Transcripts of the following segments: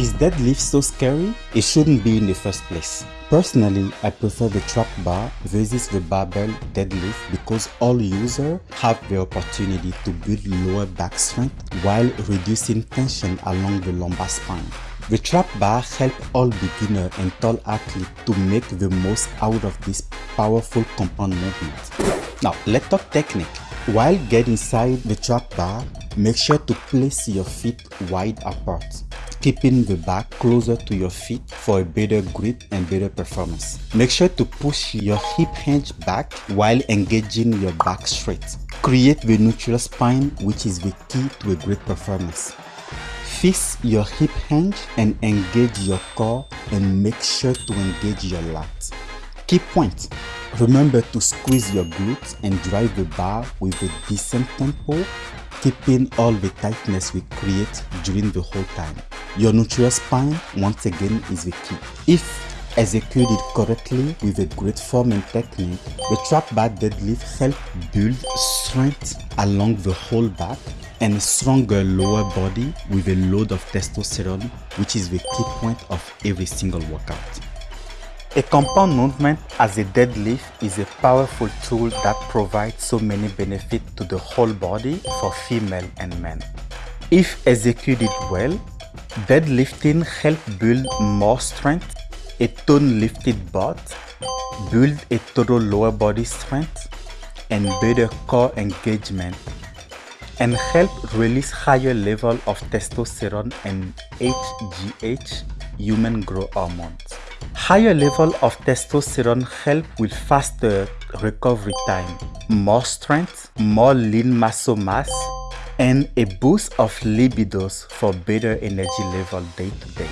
Is deadlift so scary? It shouldn't be in the first place. Personally, I prefer the trap bar versus the barbell deadlift because all users have the opportunity to build lower back strength while reducing tension along the lumbar spine. The trap bar helps all beginner and tall athletes to make the most out of this powerful compound movement. Now, let's talk technique. While getting inside the trap bar, make sure to place your feet wide apart keeping the back closer to your feet for a better grip and better performance. Make sure to push your hip hinge back while engaging your back straight. Create the neutral spine which is the key to a great performance. Fix your hip hinge and engage your core and make sure to engage your lats. Key point. Remember to squeeze your glutes and drive the bar with a decent tempo, keeping all the tightness we create during the whole time. Your neutral spine, once again, is the key. If executed correctly with a great form and technique, the trap bar deadlift helps build strength along the whole back and a stronger lower body with a load of testosterone, which is the key point of every single workout. A compound movement as a deadlift is a powerful tool that provides so many benefits to the whole body for female and men. If executed well, Deadlifting helps build more strength, a tone lifted butt, build a total lower body strength, and better core engagement, and help release higher level of testosterone and HGH, human growth hormones. Higher level of testosterone help with faster recovery time, more strength, more lean muscle mass, and a boost of libidos for better energy level day to day.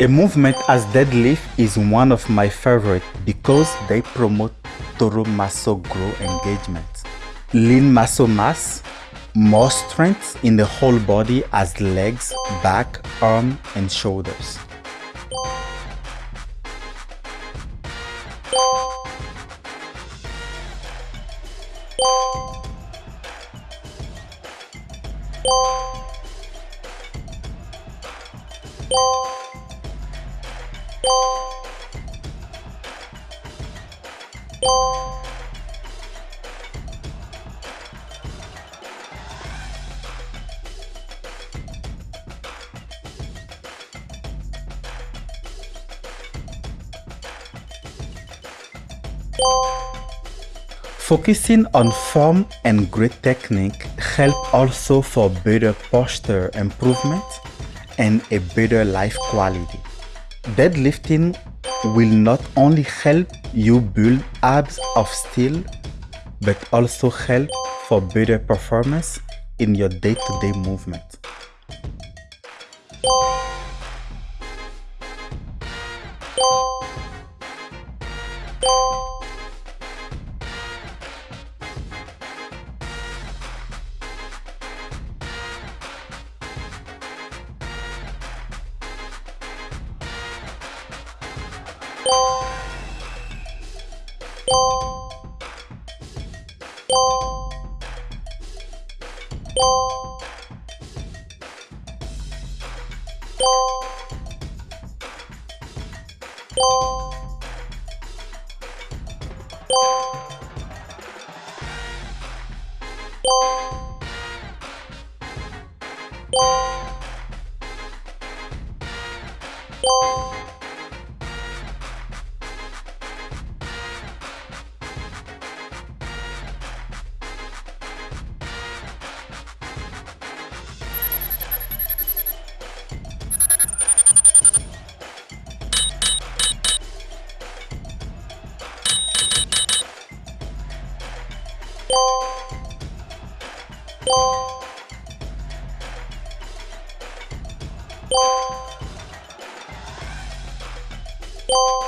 A movement as deadlift is one of my favorite because they promote total muscle growth engagement, lean muscle mass, more strength in the whole body as legs, back, arm and shoulders. Focusing on form and great technique help also for better posture improvement and a better life quality. Deadlifting will not only help you build abs of steel, but also help for better performance in your day-to-day -day movement. You you